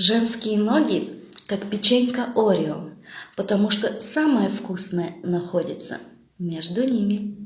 Женские ноги, как печенька Орео, потому что самое вкусное находится между ними.